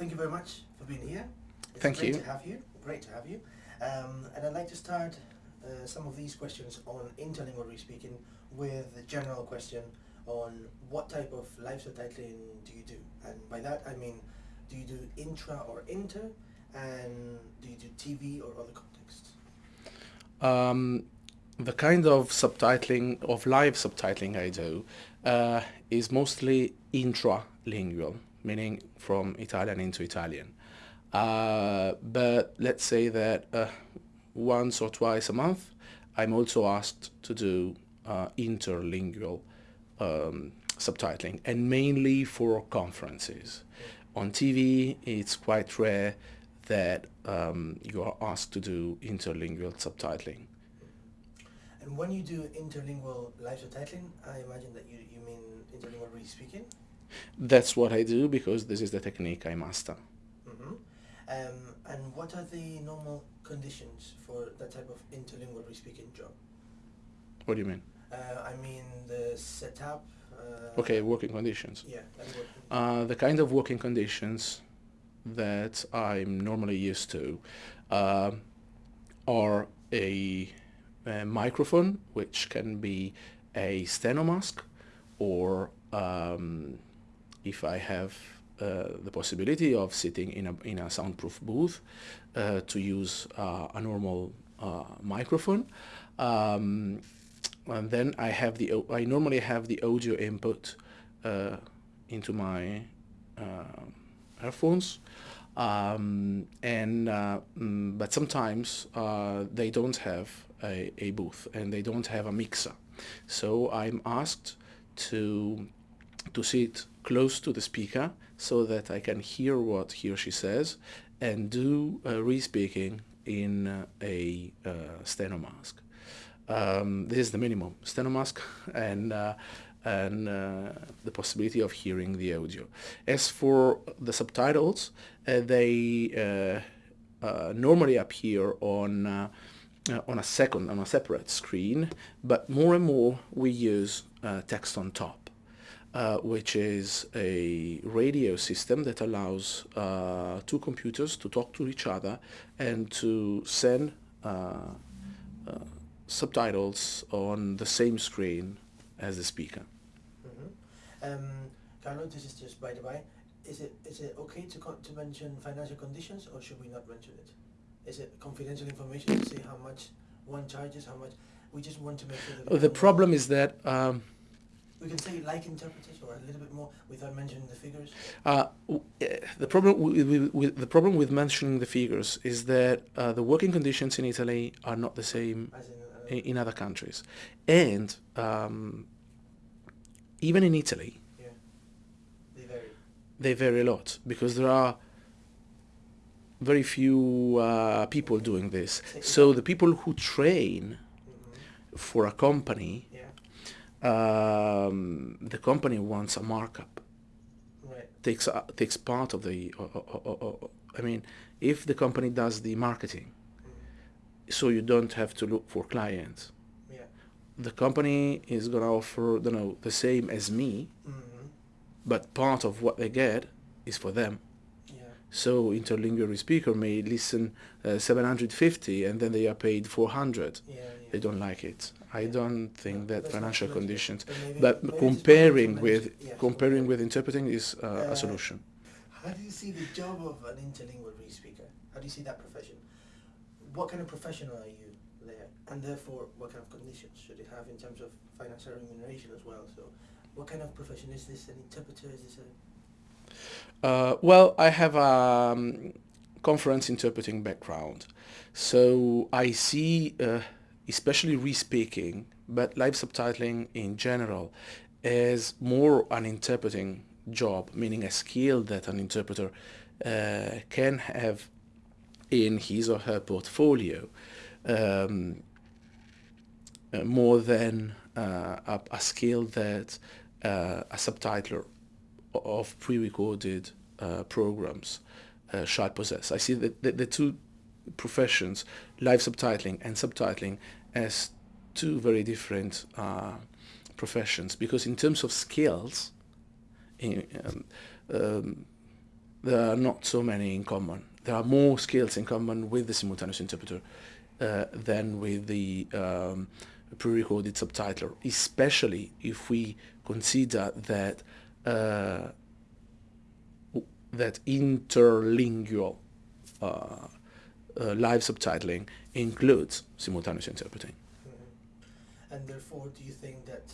thank you very much for being here. It's Thank great you. to have you. Great to have you. Um, and I'd like to start uh, some of these questions on interlingual speaking with a general question on what type of live subtitling do you do? And by that I mean, do you do intra or inter? And do you do TV or other contexts? Um, the kind of subtitling, of live subtitling I do, uh, is mostly intralingual, meaning from Italian into Italian. Uh, but let's say that uh, once or twice a month, I'm also asked to do uh, interlingual um, subtitling, and mainly for conferences. On TV, it's quite rare that um, you are asked to do interlingual subtitling. And when you do interlingual live subtitling, I imagine that you, you mean interlingual re-speaking? That's what I do because this is the technique I master. hmm Um, and what are the normal conditions for that type of interlingual re-speaking job? What do you mean? Uh, I mean the setup. Uh, Okay, working conditions. Yeah. What, Uh, the kind of working conditions that I'm normally used to uh, are a, a microphone, which can be a steno mask, or um, if I have uh, the possibility of sitting in a, in a soundproof booth, uh, to use uh, a normal uh, microphone. Um, and then I have the I normally have the audio input uh, into my uh, earphones um, and mm, but sometimes they don't have a, a booth and they don't have a mixer so I'm asked to to sit close to the speaker so that I can hear what he or she says and do uh, re-speaking in uh, a uh, steno mask. Um, this is the minimum steno mask and uh, and uh, the possibility of hearing the audio. As for the subtitles, uh, they normally appear on uh, on a second, on a separate screen, but more and more we use uh, text on top, uh, which is a radio system that allows uh, two computers to talk to each other and to send uh, uh, subtitles on the same screen as the speaker. hmm Um, Carlo, this is just by the way. Is it is it okay to to mention financial conditions or should we not mention it? Is it confidential information to say how much one charges, how much? We just want to make sure that. The problem is that um, We can say like interpreters or a little bit more without mentioning the figures. Uh, eh, the problem with, with, the problem with mentioning the figures is that uh, the working conditions in Italy are not the same in, uh, in, in other countries, and um, even in Italy yeah, they vary. they vary a lot because there are very few uh, people doing this. So the people who train hmm for a company, um, the company wants a markup. right. takes uh, takes part of the. Uh, uh, I mean, if the company does the marketing, Mm. so you don't have to look for clients. Yeah. The company is gonna offer, you know, the same as me, hmm but part of what they get is for them. Yeah. So interlingual speaker may listen uh, 750 and then they are paid 400. Yeah. yeah. They don't like it. I don't think that financial conditions. But maybe- But maybe it's comparing with comparing with interpreting is uh, Uh, a solution. How do you see the job of an interlingual re-speaker? How do you see that profession? What kind of professional are you there? And therefore, what kind of conditions should it have in terms of financial remuneration as well? So, what kind of profession is this? An interpreter? Is this a... Uh, well, I have a um, conference interpreting background, so I see, uh, especially re-speaking, but live subtitling in general, is more an interpreting job, meaning a skill that an interpreter uh, can have in his or her portfolio, um, uh, more than uh, a, a skill that uh, a subtitler of pre-recorded uh, programs shall possess. I see that the, the two professions, live subtitling and subtitling, as two very different uh, professions because in terms of skills, in, um, um, there are not so many in common. There are more skills in common with the simultaneous interpreter uh, than with the um, pre-recorded subtitler, especially if we consider that uh, that interlingual uh, uh, live subtitling includes simultaneous interpreting. Mm -hmm. And therefore, do you think that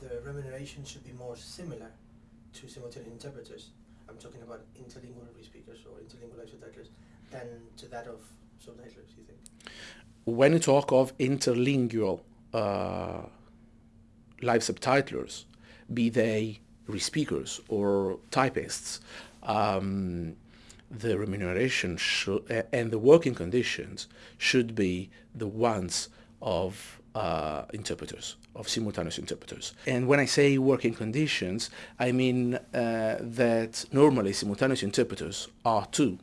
the remuneration should be more similar to simultaneous interpreters? I'm talking about interlingual speakers or interlingual live subtitlers than to that of subtitlers, you think? When you talk of interlingual uh, live subtitlers, be they re-speakers or typists, um, the remuneration uh, and the working conditions should be the ones of uh, interpreters, of simultaneous interpreters. And when I say working conditions, I mean uh, that normally simultaneous interpreters are two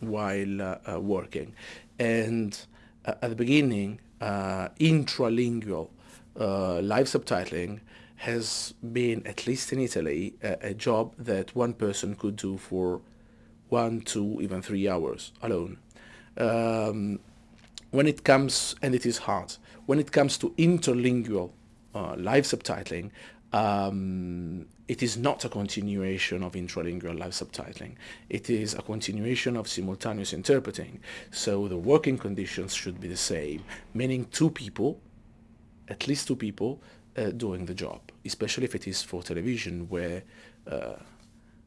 while uh, uh, working. And uh, at the beginning, intralingual live subtitling has been, at least in Italy, a, a, job that one person could do for one, two, even three hours alone. Um, when it comes, and it is hard, when it comes to interlingual uh, live subtitling, um, it is not a continuation of intralingual live subtitling. It is a continuation of simultaneous interpreting. So the working conditions should be the same, meaning two people, at least two people, uh, doing the job, especially if it is for television where uh,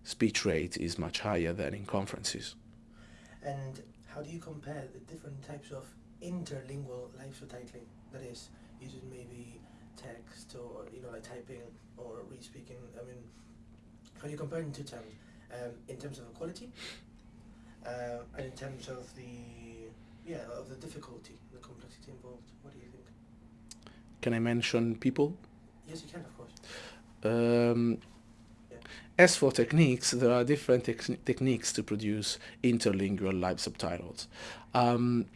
speech rate is much higher than in conferences. And how do you compare the different types of interlingual live subtitling? That is, using maybe text or you know like typing or re-speaking. I mean, how do you compare in two terms? Um, in terms of the quality, uh, and in terms of the yeah of the difficulty, the complexity involved. What do you think? Can I mention people? Yes, you can, of course. Um, As for techniques, there are different te techniques to produce interlingual live subtitles. Um,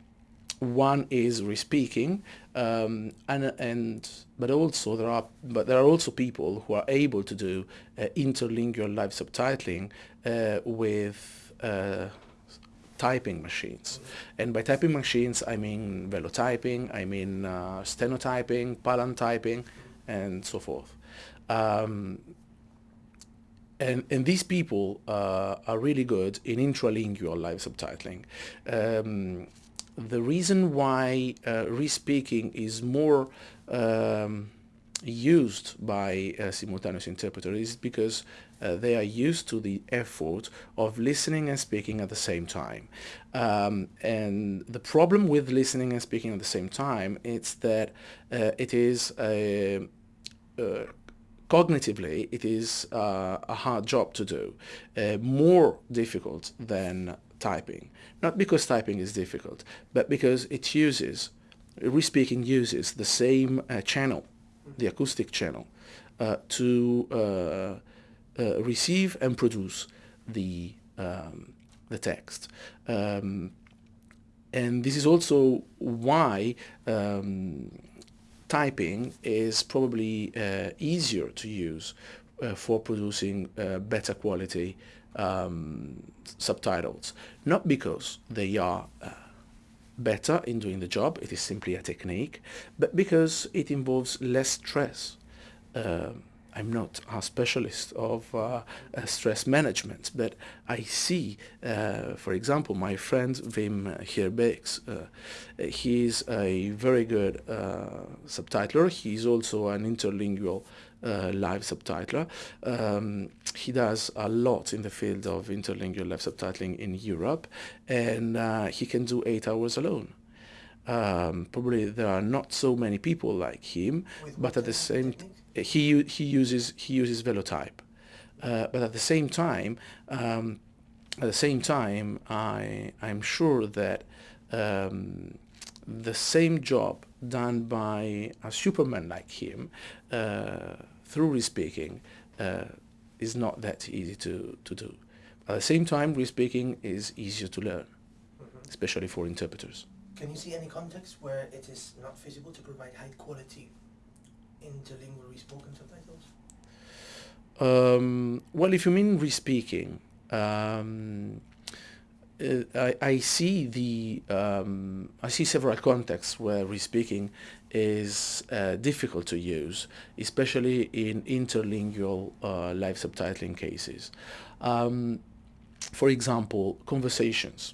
one is re-speaking, um, and and but also there are but there are also people who are able to do uh, interlingual live subtitling uh, with uh, typing machines. And by typing machines, I mean velotyping, I mean uh, stenotyping, palantyping, and so forth. Um, and, and these people uh, are really good in intralingual live subtitling. Um, the reason why uh, re-speaking is more um, used by a simultaneous interpreter is because uh, they are used to the effort of listening and speaking at the same time. Um, and the problem with listening and speaking at the same time is that uh, it is a, uh, cognitively it is uh, a hard job to do, uh, more difficult than typing. Not because typing is difficult, but because it uses, re-speaking uses the same uh, channel, the acoustic channel, uh, to uh, uh, receive and produce the, um, the text. Um, and this is also why um, typing is probably uh, easier to use uh, for producing better quality um, subtitles. Not because they are uh, better in doing the job, it is simply a technique, but because it involves less stress. Uh, I'm not a specialist of uh, uh, stress management, but I see, uh, for example, my friend Wim Gerbecks. Uh, he's a very good uh, subtitler. He's also an interlingual uh, live subtitler. Um, he does a lot in the field of interlingual live subtitling in Europe, and he can do eight hours alone. Um, probably there are not so many people like him, With but at the same he he uses he uses Velotype, uh, but at the same time, um, at the same time, I I'm sure that um, the same job done by a superman like him uh, through re-speaking uh, is not that easy to, to do. At the same time, re-speaking is easier to learn, mm -hmm. especially for interpreters. Can you see any context where it is not feasible to provide high quality interlingual re-spoken subtitles? Um, well, if you mean re-speaking, um, uh, I, I, see the um, I see several contexts where respeaking is uh, difficult to use, especially in interlingual uh, live subtitling cases. Um, for example, conversations.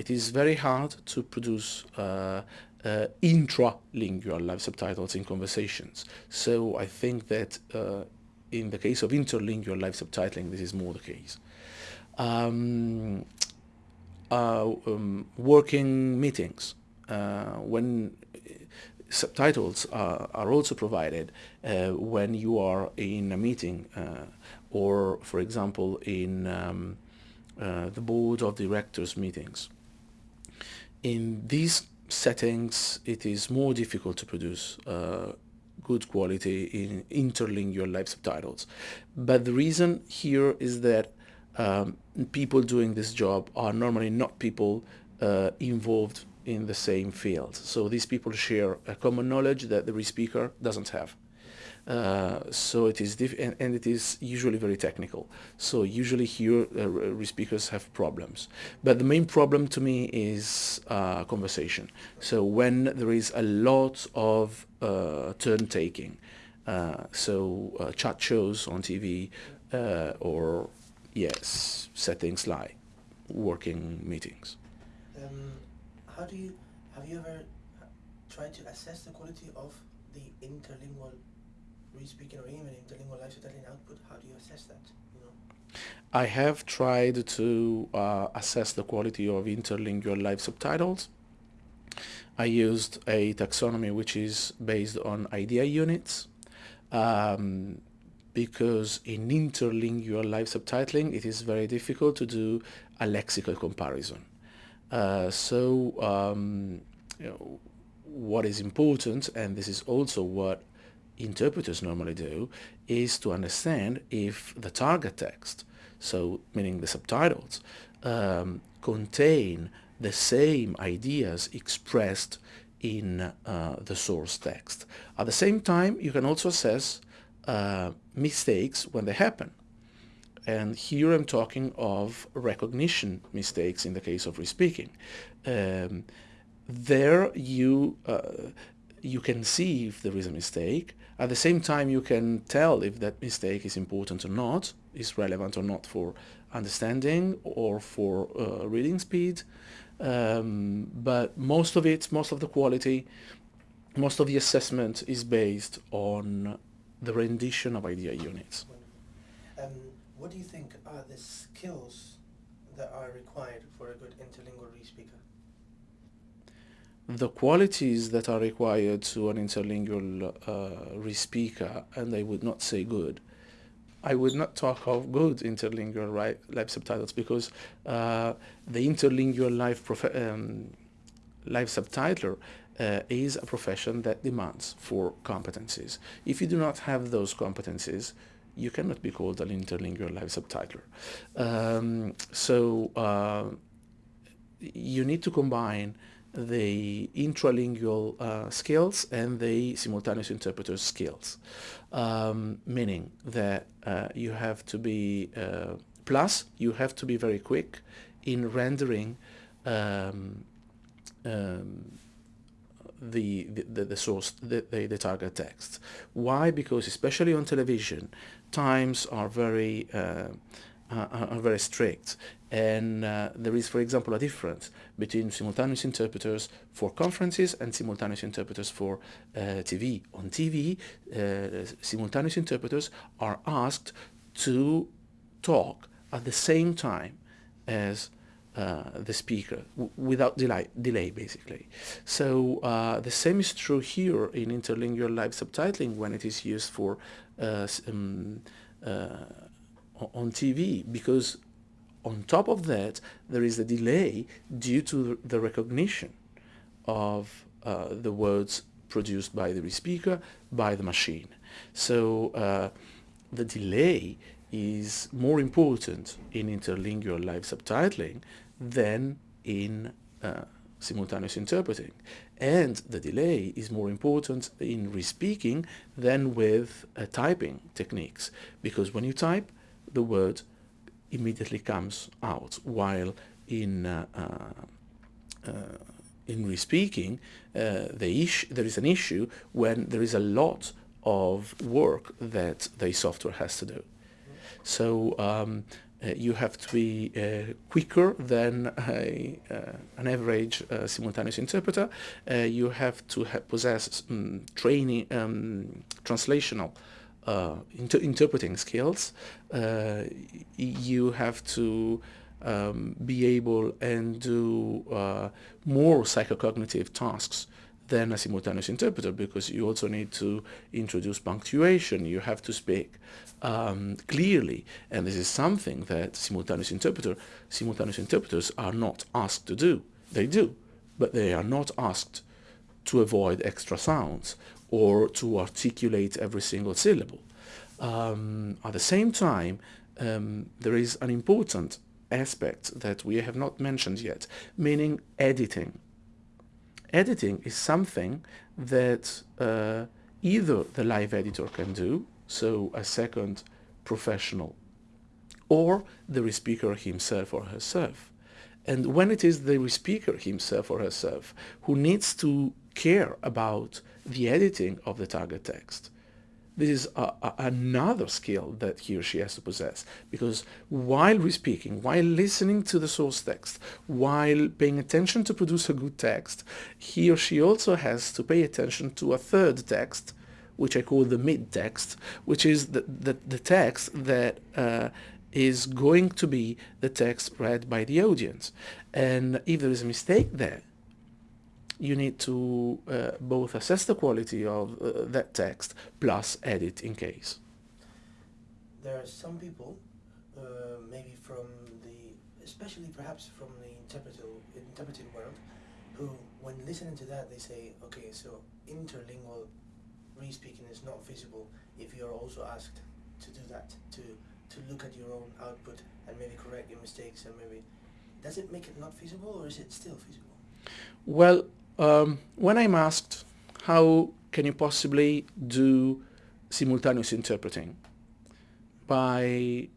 It is very hard to produce uh, uh, intralingual live subtitles in conversations. So I think that uh, in the case of interlingual live subtitling, this is more the case. Um, uh, um, working meetings, uh, when subtitles are, are also provided uh, when you are in a meeting uh, or, for example, in um, the board of directors meetings. In these settings, it is more difficult to produce uh, good quality in interlingual live subtitles. But the reason here is that um, people doing this job are normally not people uh, involved in the same field. So these people share a common knowledge that the re-speaker doesn't have. Uh, so it is and, and, it is usually very technical. So usually here uh, re-speakers have problems. But the main problem to me is uh, conversation. So when there is a lot of uh, turn taking, uh, so uh, chat shows on TV or yes, settings like working meetings. Um, how do you have you ever tried to assess the quality of the interlingual re-speaking or even interlingual live subtitling output? How do you assess that? You know? I have tried to uh, assess the quality of interlingual live subtitles. I used a taxonomy which is based on idea units. Um, because in interlingual live subtitling it is very difficult to do a lexical comparison. Uh, so um, you know, what is important, and this is also what interpreters normally do, is to understand if the target text, so meaning the subtitles, um, contain the same ideas expressed in uh, the source text. At the same time, you can also assess uh, mistakes when they happen. And here I'm talking of recognition mistakes in the case of re-speaking. Um, there you, uh, you can see if there is a mistake. At the same time, you can tell if that mistake is important or not, is relevant or not for understanding or for uh, reading speed. Um, but most of it, most of the quality, most of the assessment is based on the rendition of idea units. Um, what do you think are the skills that are required for a good interlingual? The qualities that are required to an interlingual uh, re-speaker, and I would not say good, I would not talk of good interlingual right, live subtitles because uh, the interlingual live, um, live subtitler uh, is a profession that demands for competencies. If you do not have those competencies, you cannot be called an interlingual live subtitler. Um, so uh, you need to combine the intralingual uh, skills and the simultaneous interpreter skills, um, meaning that uh, you have to be, uh, plus you have to be very quick in rendering um, um, the, the, the source, the, the, the, target text. Why? Because especially on television, times are very, uh, are very strict. And uh, there is, for example, a difference between simultaneous interpreters for conferences and simultaneous interpreters for uh, TV. On TV, uh, simultaneous interpreters are asked to talk at the same time as uh, the speaker without delay, delay basically. So uh, the same is true here in interlingual live subtitling when it is used for uh, um, uh, on TV because on top of that there is a delay due to the recognition of uh, the words produced by the speaker by the machine. So the delay is more important in interlingual live subtitling than in uh, simultaneous interpreting. And the delay is more important in re-speaking than with uh, typing techniques, because when you type, the word immediately comes out, while in uh, uh, uh in respeaking, uh, the there is an issue when there is a lot of work that the software has to do. So um, uh, you have to be uh, quicker than a, uh, an average uh, simultaneous interpreter. You have to ha possess um, training, um, translational inter interpreting skills. you have to um, be able and do more psychocognitive tasks than a simultaneous interpreter because you also need to introduce punctuation. You have to speak um, clearly, and this is something that simultaneous interpreter simultaneous interpreters are not asked to do. They do, but they are not asked to avoid extra sounds or to articulate every single syllable. Um, at the same time, um, there is an important aspect that we have not mentioned yet, meaning editing editing is something that uh, either the live editor can do, so a second professional, or the speaker himself or herself. And when it is the speaker himself or herself who needs to care about the editing of the target text, this is a, a, another skill that he or she has to possess because while we're speaking, while listening to the source text, while paying attention to produce a good text, he or she also has to pay attention to a third text, which I call the mid text, which is the, the, the text that uh, is going to be the text read by the audience. And if there is a mistake there, you need to uh, both assess the quality of uh, that text plus edit in case. There are some people, uh, maybe from the, especially perhaps from the interpretive, interpretive world, who when listening to that they say, okay, so interlingual re-speaking is not feasible if you're also asked to do that, to, to look at your own output and maybe correct your mistakes and maybe, does it make it not feasible or is it still feasible? Well, um, when I'm asked how can you possibly do simultaneous interpreting by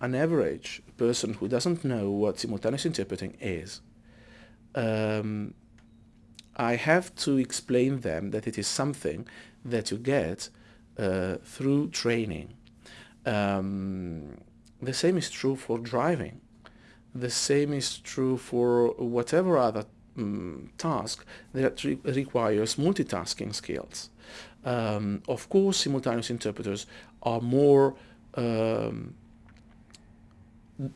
an average person who doesn't know what simultaneous interpreting is, um, I have to explain them that it is something that you get uh, through training. Um, the same is true for driving. The same is true for whatever other um, task that re requires multitasking skills. Um, of course, simultaneous interpreters are more um,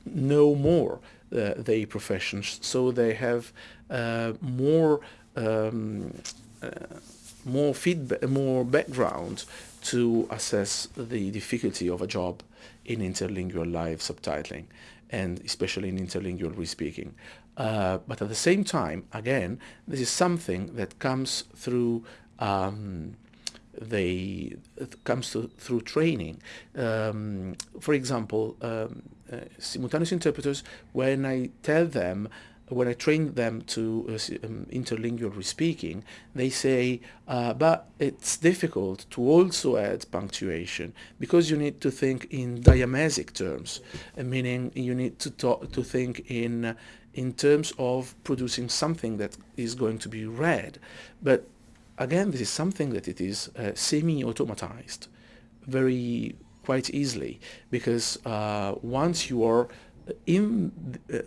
know more uh, their professions, so they have uh, more um, uh, more feedback, more background to assess the difficulty of a job in interlingual live subtitling and especially in interlingual respeaking. Uh, but at the same time, again, this is something that comes through um, they comes to, through training. Um, for example, um, uh, simultaneous interpreters, when I tell them when I train them to uh, um, interlingual respeaking, they say, uh, but it's difficult to also add punctuation because you need to think in diamesic terms, meaning you need to talk, to think in in terms of producing something that is going to be read. But again, this is something that it is uh, semi-automatized very quite easily because uh, once you are in uh,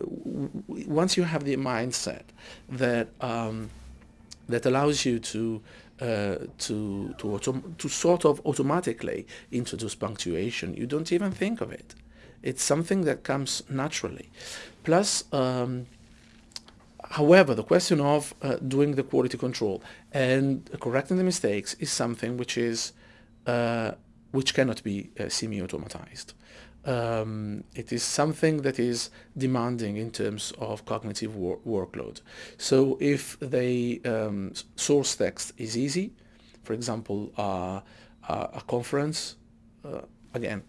once you have the mindset that um, that allows you to uh, to to to sort of automatically introduce punctuation, you don't even think of it. It's something that comes naturally. Plus, um, however, the question of uh, doing the quality control and correcting the mistakes is something which is uh, which cannot be uh, semi-automatized um, it is something that is demanding in terms of cognitive wor workload. So if the um, source text is easy, for example, a conference, uh, again,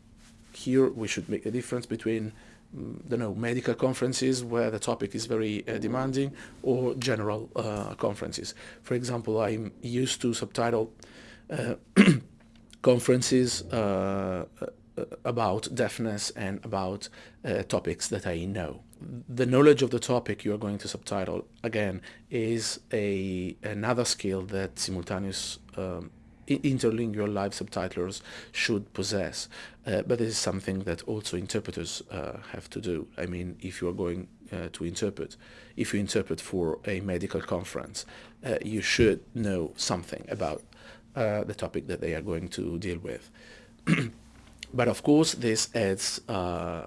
here we should make a difference between don't know, medical conferences where the topic is very uh, demanding or general uh, conferences. For example, I'm used to subtitle uh, conferences uh, about deafness and about uh, topics that I know. The knowledge of the topic you are going to subtitle, again, is a another skill that simultaneous um, interlingual live subtitlers should possess. Uh, but this is something that also interpreters uh, have to do. I mean, if you are going uh, to interpret, if you interpret for a medical conference, uh, you should know something about uh, the topic that they are going to deal with. but of course, this adds uh,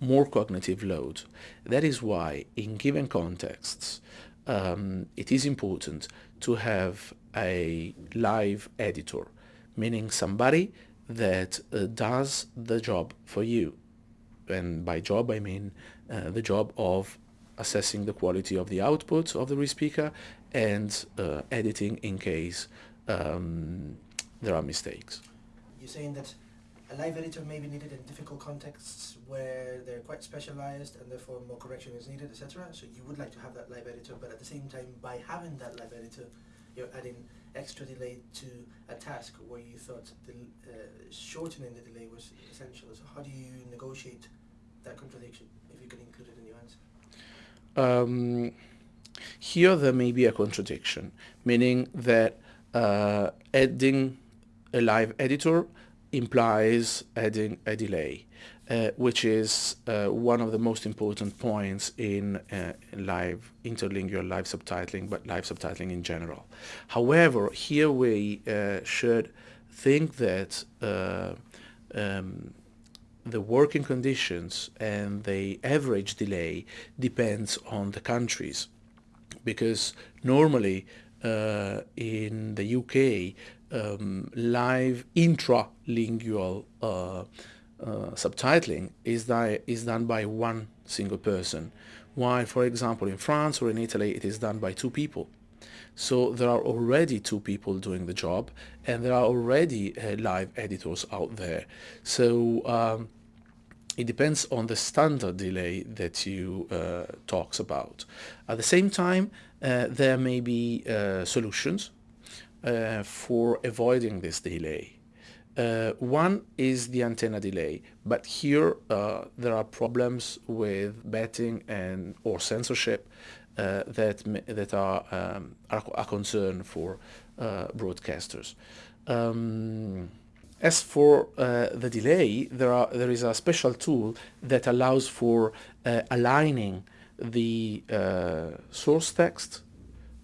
more cognitive load. That is why, in given contexts, um, it is important to have a live editor, meaning somebody that uh, does the job for you. And by job, I mean uh, the job of assessing the quality of the output of the re-speaker and uh, editing in case um, there are mistakes. You're saying that a live editor may be needed in difficult contexts where they're quite specialized and therefore more correction is needed, etc. So you would like to have that live editor, but at the same time, by having that live editor, you're adding extra delay to a task where you thought the, uh, shortening the delay was essential. So how do you negotiate that contradiction, if you can include it in your answer? Um, here there may be a contradiction, meaning that uh, adding a live editor implies adding a delay, uh, which is uh, one of the most important points in, uh, live interlingual live subtitling, but live subtitling in general. However, here we uh, should think that uh, um, the working conditions and the average delay depends on the countries because normally uh, in the UK um, live intralingual uh, subtitling is, is done by one single person while for example in France or in Italy it is done by two people so there are already two people doing the job and there are already uh, live editors out there. So um, it depends on the standard delay that you uh, talks about. At the same time, uh, there may be uh, solutions uh, for avoiding this delay. Uh, one is the antenna delay, but here uh, there are problems with betting and or censorship uh, that that are, um, are a concern for uh, broadcasters. Um, as for uh, the delay, there are there is a special tool that allows for aligning the source text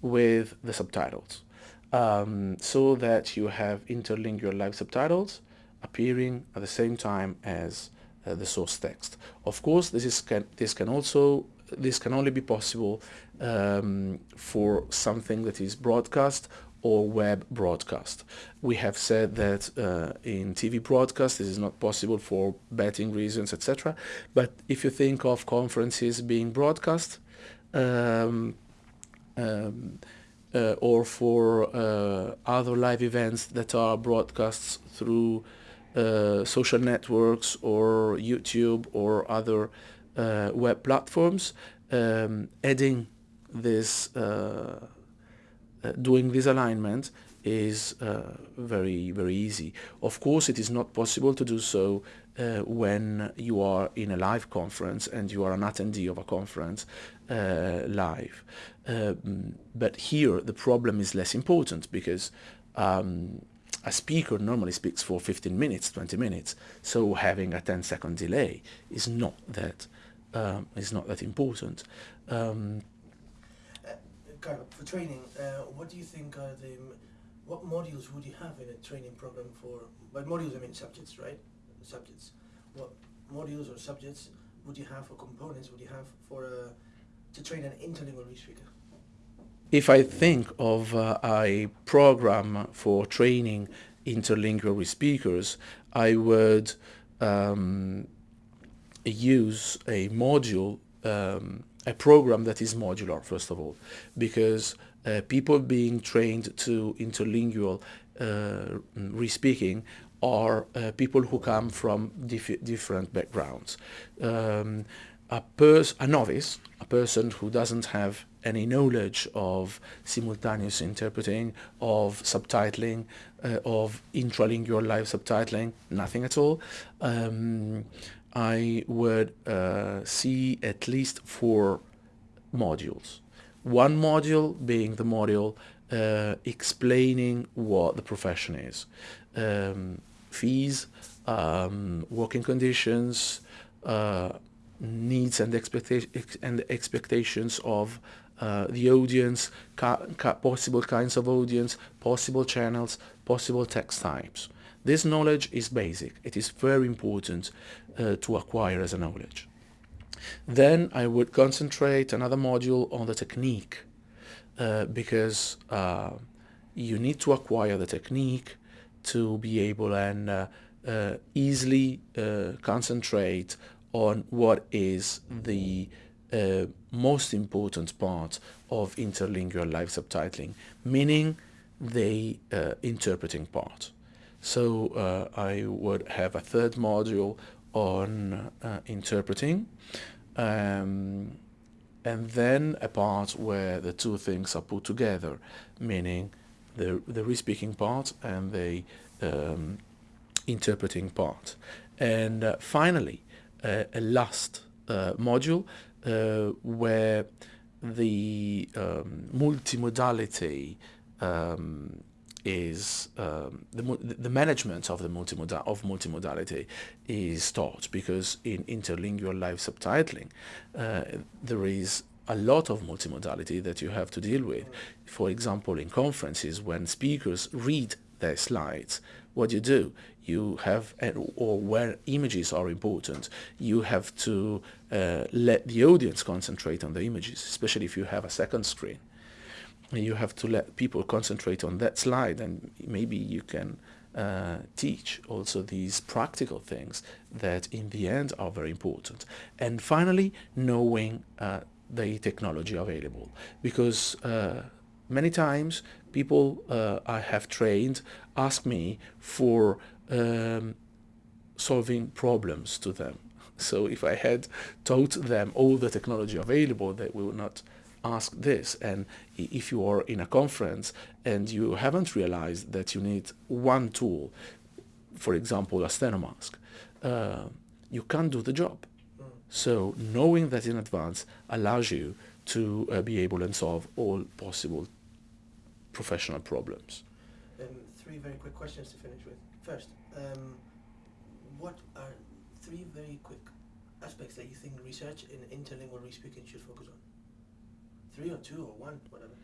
with the subtitles. Um, so that you have interlingual live subtitles appearing at the same time as uh, the source text. Of course, this is can, this can also this can only be possible um, for something that is broadcast or web broadcast. We have said that uh, in TV broadcast this is not possible for betting reasons, etc. But if you think of conferences being broadcast um, um, uh, or for uh, other live events that are broadcasts through uh, social networks or YouTube or other uh, web platforms, um, adding this, uh, uh, doing this alignment is very, very easy. Of course, it is not possible to do so when you are in a live conference and you are an attendee of a conference uh, live. Um, but here the problem is less important because um, a speaker normally speaks for 15 minutes, 20 minutes, so having a 10 second delay is not that um, is not that important. Um, uh, for training, uh, what do you think are the what modules would you have in a training program for? By modules, I mean subjects, right? Subjects. What modules or subjects would you have, or components would you have for uh, to train an interlingual speaker? If I think of uh, a program for training interlingual speakers, I would um, use a module, um, a program that is modular, first of all, because uh, people being trained to interlingual uh, re-speaking are uh, people who come from dif different backgrounds. Um, a, pers a novice, a person who doesn't have any knowledge of simultaneous interpreting, of subtitling, uh, of intralingual live subtitling, nothing at all. Um, I would uh, see at least four modules. One module being the module uh, explaining what the profession is. Um, fees, um, working conditions, uh, needs and, expecta and expectations of uh, the audience, possible kinds of audience, possible channels, possible text types. This knowledge is basic. It is very important uh, to acquire as a knowledge. Then I would concentrate another module on the technique uh, because uh, you need to acquire the technique to be able and uh, uh, easily concentrate on what is the uh, most important part of interlingual live subtitling, meaning the uh, interpreting part. So uh, I would have a third module on uh, interpreting um, and then a part where the two things are put together, meaning the, the re-speaking part and the um, interpreting part. And uh, finally, uh, a last uh, module uh, where the um, multimodality um, is um, the, the management of the multimodal of multimodality is taught because in interlingual live subtitling uh, there is a lot of multimodality that you have to deal with. For example, in conferences when speakers read their slides, what you do, you have, or where images are important, you have to uh, let the audience concentrate on the images, especially if you have a second screen. You have to let people concentrate on that slide and maybe you can uh, teach also these practical things that in the end are very important. And finally, knowing uh, the technology available because uh, many times people uh, I have trained ask me for um, solving problems to them. So if I had taught them all the technology available, they will not ask this. And if you are in a conference and you haven't realized that you need one tool, for example, a stenomask, uh, you can't do the job. So knowing that in advance allows you to uh, be able and solve all possible professional problems. Um, three very quick questions to finish with. First, um, what are three very quick aspects that you think research in interlingual re-speaking should focus on? Three or two or one, whatever.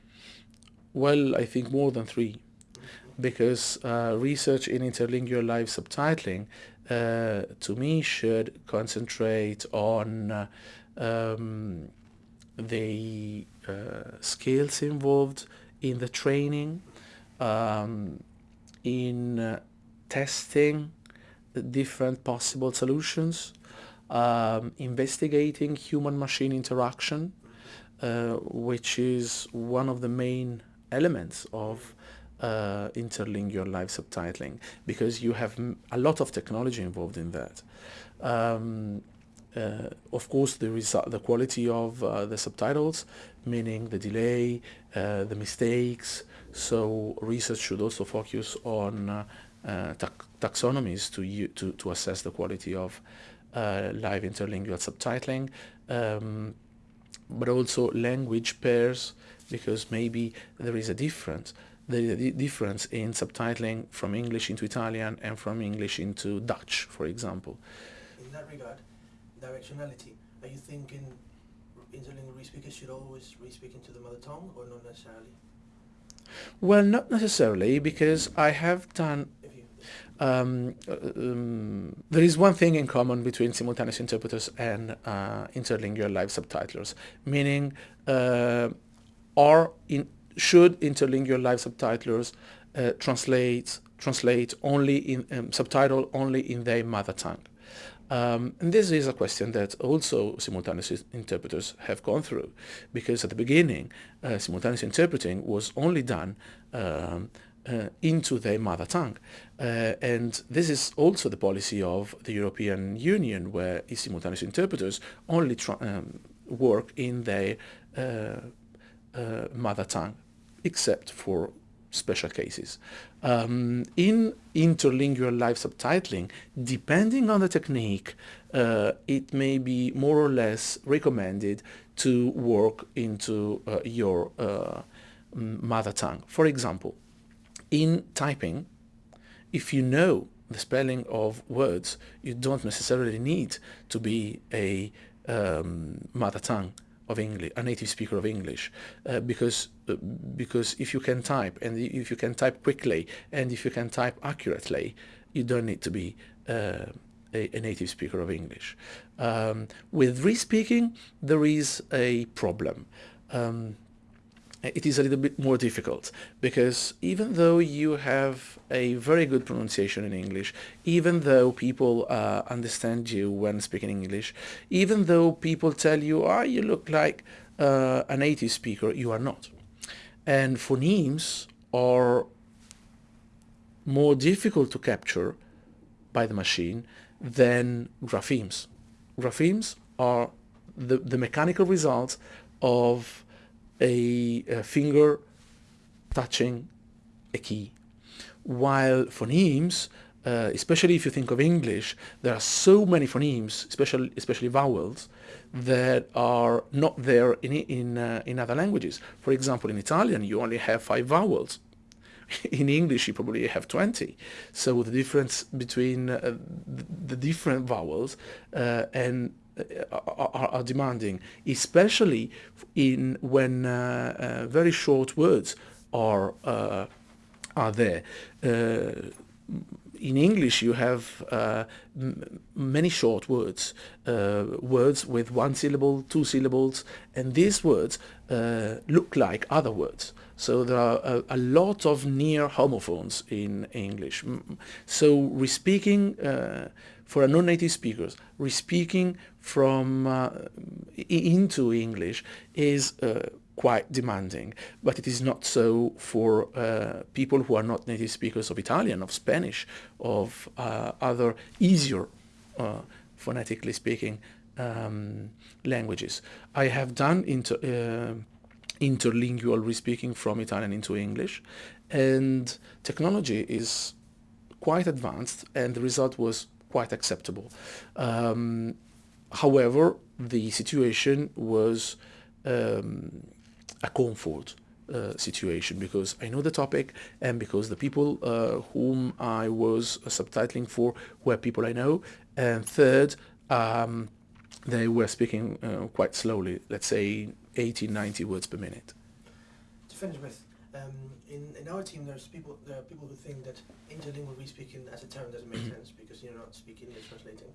Well, I think more than 3 mm-hmm. because uh, research in interlingual live subtitling uh, to me should concentrate on uh, um, the uh, skills involved in the training, um, in uh, testing different possible solutions, um, investigating human-machine interaction, uh, which is one of the main elements of uh, interlingual live subtitling because you have a lot of technology involved in that. Um, uh, of course, the, the quality of uh, the subtitles, meaning the delay, uh, the mistakes. So research should also focus on uh, taxonomies to, to, to assess the quality of uh, live interlingual subtitling, um, but also language pairs, because maybe there is a difference the difference in subtitling from English into Italian and from English into Dutch, for example. In that regard, directionality, are you thinking interlingual re-speakers should always re-speak into the mother tongue or not necessarily? Well, not necessarily, because I have done um, um, there is one thing in common between simultaneous interpreters and uh, interlingual live subtitlers, meaning uh, are in should interlingual live subtitlers uh, translate translate only in um, subtitle only in their mother tongue. Um, and this is a question that also simultaneous interpreters have gone through, because at the beginning, uh, simultaneous interpreting was only done um, uh, into their mother tongue. Uh, and this is also the policy of the European Union, where simultaneous interpreters only um, work in their uh, uh, mother tongue, except for special cases. Um, in interlingual live subtitling, depending on the technique, uh, it may be more or less recommended to work into uh, your uh, mother tongue. For example, in typing, if you know the spelling of words, you don't necessarily need to be a um, mother tongue of English, a native speaker of English, uh, because uh, because if you can type and if you can type quickly and if you can type accurately, you don't need to be uh, a, a, native speaker of English. Um, with re-speaking, there is a problem. Um, it is a little bit more difficult because even though you have a very good pronunciation in English, even though people uh, understand you when speaking English, even though people tell you, ah, oh, you look like uh, a native speaker, you are not. And phonemes are more difficult to capture by the machine than graphemes. Graphemes are the, the mechanical result of a, a finger touching a key. While phonemes, uh, especially if you think of English, there are so many phonemes, especially especially vowels, that are not there in in uh, in other languages. For example, in Italian, you only have five vowels. In English, you probably have 20. So the difference between uh, the different vowels uh, and are, are, demanding, especially in when uh, uh, very short words are uh, are there. Uh, in English, you have uh, many short words, uh, words with one syllable, two syllables, and these words look like other words. So there are a, a, lot of near homophones in English. So re-speaking for non-native speakers, re-speaking from uh, into English is uh, quite demanding, but it is not so for uh, people who are not native speakers of Italian, of Spanish, of uh, other easier uh, phonetically speaking um, languages. I have done inter, uh, interlingual re-speaking from Italian into English, and technology is quite advanced, and the result was quite acceptable. Um, however, the situation was um, a comfort uh, situation because I know the topic and because the people uh, whom I was subtitling for were people I know. And third, um, they were speaking uh, quite slowly, let's say 80, 90 words per minute. To finish with, um, in, in our team, there's people there are people who think that interlingual re-speaking as a term doesn't make mm-hmm. sense because you're not speaking, you're translating.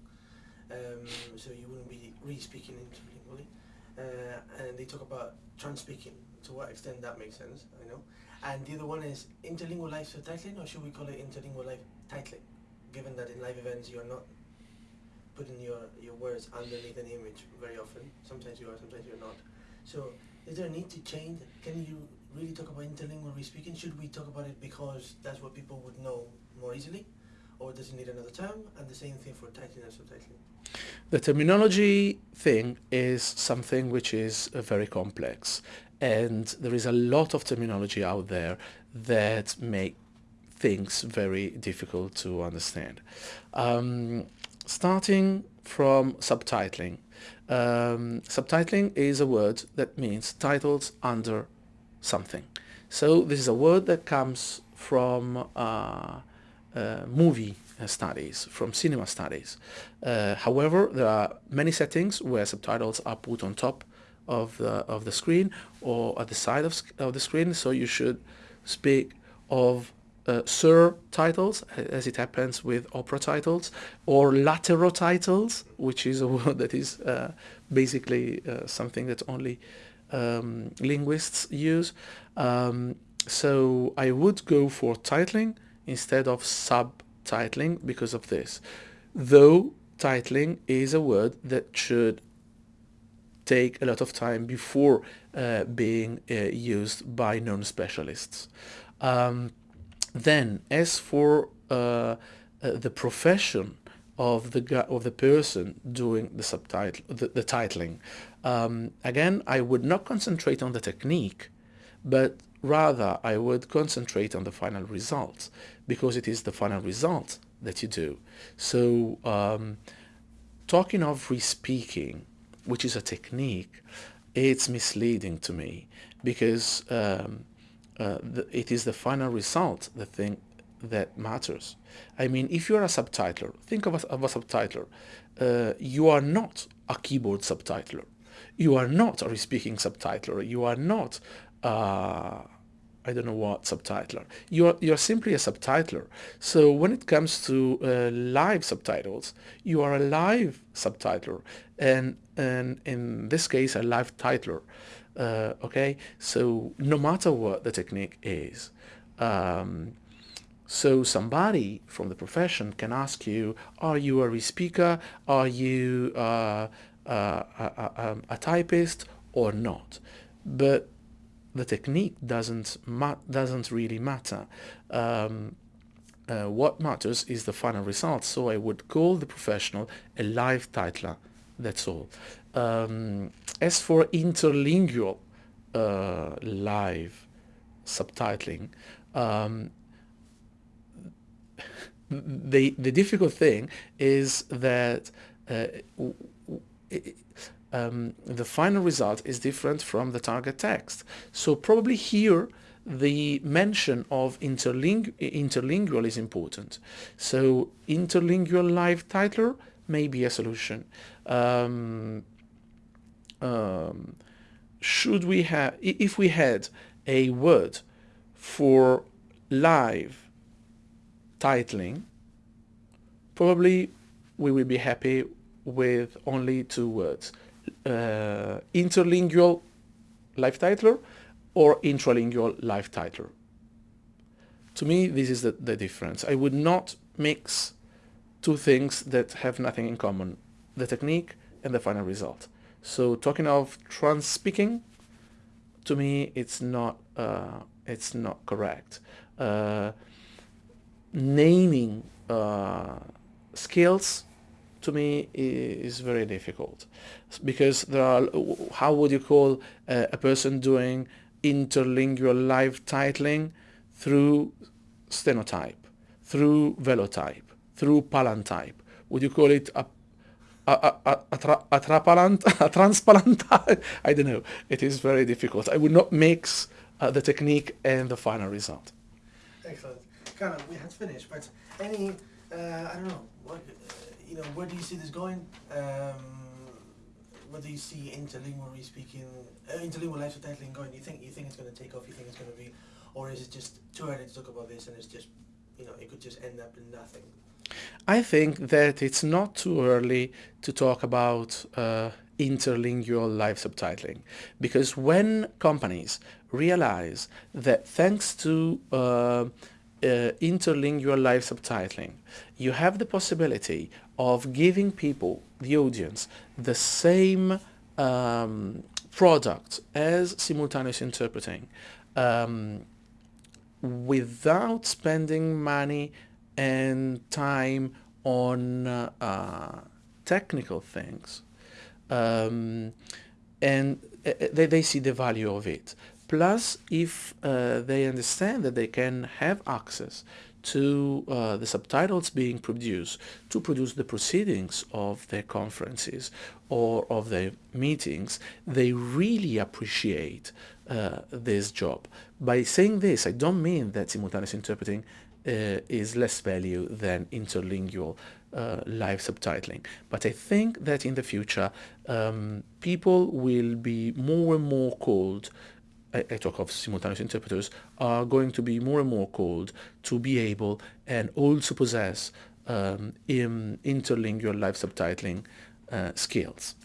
Um, so you wouldn't be re-speaking interlingually. Uh, and they talk about trans-speaking. To what extent that makes sense, I know. And the other one is interlingual live subtitling, or should we call it interlingual live titling? Given that in live events you're not putting your, your words underneath an image very often. Sometimes you are, sometimes you're not. So is there a need to change? Can you really talk about interlingual re-speaking? Should we talk about it because that's what people would know more easily? Or does it need another term? And the same thing for titling and subtitling. The terminology thing is something which is uh, very complex. And there is a lot of terminology out there that make things very difficult to understand. Um, starting from subtitling. Um, subtitling is a word that means titles under something. So this is a word that comes from uh, uh, movie studies, from cinema studies. Uh, however, there are many settings where subtitles are put on top of the, of the screen or at the side of, of the screen, so you should speak of uh, sur titles, as it happens with opera titles, or lateral titles, which is a word that is uh, basically uh, something that only um, linguists use. Um, so I would go for titling instead of subtitling because of this. Though titling is a word that should take a lot of time before uh, being uh, used by non-specialists. Um, then, as for uh, uh the profession of the of the person doing the subtitle, the, the titling. Um, again, I would not concentrate on the technique, but rather I would concentrate on the final result because it is the final result that you do. So um, talking of re-speaking, which is a technique, it's misleading to me because um, uh, the, it is the final result, the thing that matters. I mean, if you're a subtitler, think of a, of a subtitler. Uh, you are not a keyboard subtitler. You are not a re-speaking subtitler. You are not uh, I don't know what subtitler. You're, you're simply a subtitler. So when it comes to uh, live subtitles, you are a live subtitler and, and in this case a live titler. Uh, okay, so no matter what the technique is, um, so somebody from the profession can ask you, are you a speaker? Are you uh, a, a, a, a typist or not? But the technique doesn't doesn't really matter. Um, uh, what matters is the final result. So I would call the professional a live titler. That's all. Um, as for interlingual uh, live subtitling, um, the the difficult thing is that uh, um, the final result is different from the target text. So probably here the mention of interling interlingual is important. So interlingual live titler may be a solution. Um, um, should we have, if we had a word for live titling, probably we will be happy with only two words uh, interlingual live titler or intralingual live titler. To me, this is the, the difference. I would not mix two things that have nothing in common, the technique and the final result. So talking of trans speaking, to me, it's not, uh, it's not correct. Uh, naming uh, skills to me is very difficult because there are how would you call a, a person doing interlingual live titling through stenotype through velotype through palantype would you call it a a, a, a, tra, a, trapalant, a transpalant, I don't know. It is very difficult. I would not mix uh, the technique and the final result. Excellent. Carlo, we had finished, but any, uh, I don't know, what, you know, where do you see this going? Um, where do you see interlingual speaking, uh, interlingual live subtitling going? You think you think it's going to take off? You think it's going to be, or is it just too early to talk about this and it's just, you know, it could just end up in nothing? I think that it's not too early to talk about uh, interlingual live subtitling because when companies realize that thanks to uh, uh, interlingual live subtitling, you have the possibility of giving people, the audience, the same um, product as simultaneous interpreting um, without spending money and time on uh, technical things. Um, and uh, they, they see the value of it. Plus, if uh, they understand that they can have access to uh, the subtitles being produced to produce the proceedings of their conferences or of their meetings, they really appreciate uh, this job. By saying this, I don't mean that simultaneous interpreting uh, is less value than interlingual uh, live subtitling. But I think that in the future, um, people will be more and more called I, talk of simultaneous interpreters, are going to be more and more called to be able and also possess um, in interlingual live subtitling uh, skills.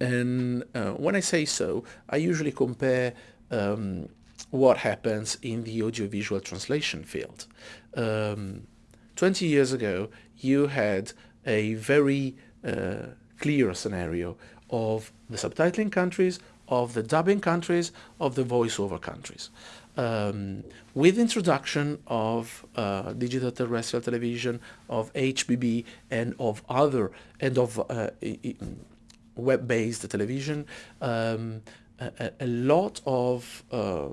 And uh, when I say so, I usually compare um, what happens in the audiovisual translation field. Um, 20 years ago, you had a very uh, clear scenario of the subtitling countries of the dubbing countries, of the voiceover countries. um, with introduction of uh, digital terrestrial television, of HBB, and of other and of uh, web-based television, um, a, a, lot of uh,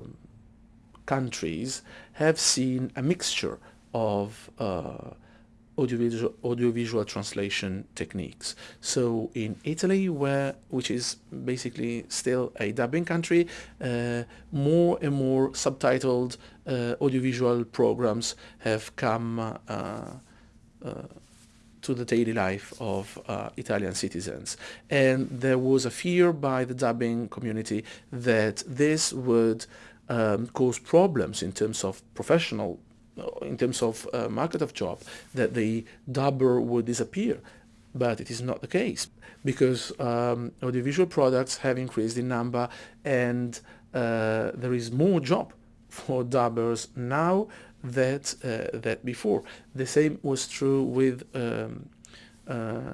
countries have seen a mixture of uh, audiovisual, audiovisual translation techniques. So in Italy, where which is basically still a dubbing country, uh, more and more subtitled uh, audiovisual programs have come uh, uh to the daily life of uh, Italian citizens. And there was a fear by the dubbing community that this would um, cause problems in terms of professional in terms of uh, market of job, that the dubber would disappear. But it is not the case because um, audiovisual products have increased in number and uh, there is more job for dubbers now that uh, that before. The same was true with um, uh,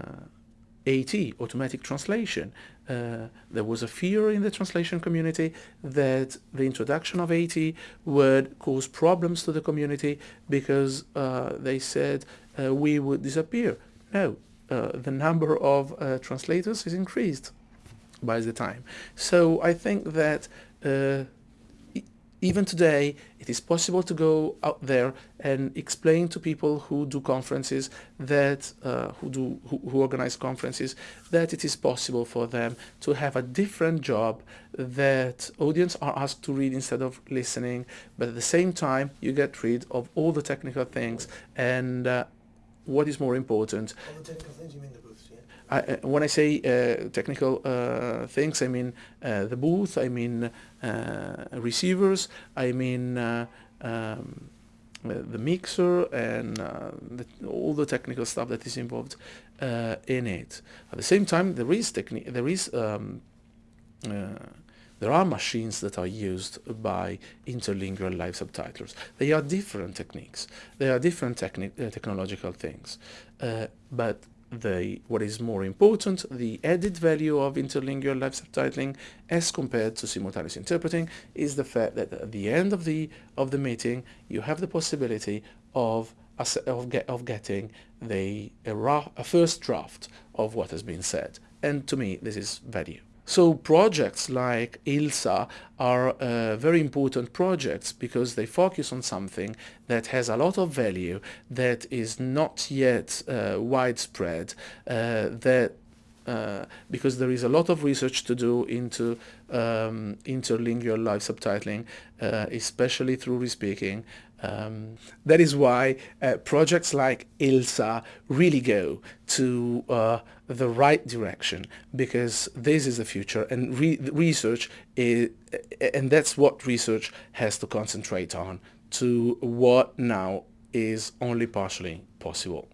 AT, automatic translation. Uh, there was a fear in the translation community that the introduction of AT would cause problems to the community because uh, they said uh, we would disappear. No, uh, the number of uh, translators is increased by the time. So I think that uh, even today, it is possible to go out there and explain to people who do conferences that uh, who do who, who, organize conferences that it is possible for them to have a different job that audience are asked to read instead of listening, but at the same time you get rid of all the technical things and uh, what is more important. I, uh, when I say uh, technical uh, things, I mean the booth, I mean receivers, I mean um, the mixer and the, all the technical stuff that is involved in it. At the same time, there is. There is um, there are machines that are used by interlingual live subtitlers. They are different techniques. They are different techni uh, technological things. Uh, but the what is more important, the added value of interlingual live subtitling as compared to simultaneous interpreting is the fact that at the end of the of the meeting you have the possibility of of, get, of getting the a, a first draft of what has been said and to me this is value. So projects like ILSA are uh, very important projects because they focus on something that has a lot of value, that is not yet uh, widespread, uh, that uh, because there is a lot of research to do into um, interlingual live subtitling, uh, especially through respeaking. Um, that is why uh, projects like ILSA really go to uh, the right direction because this is the future and re research is, and that's what research has to concentrate on to what now is only partially possible.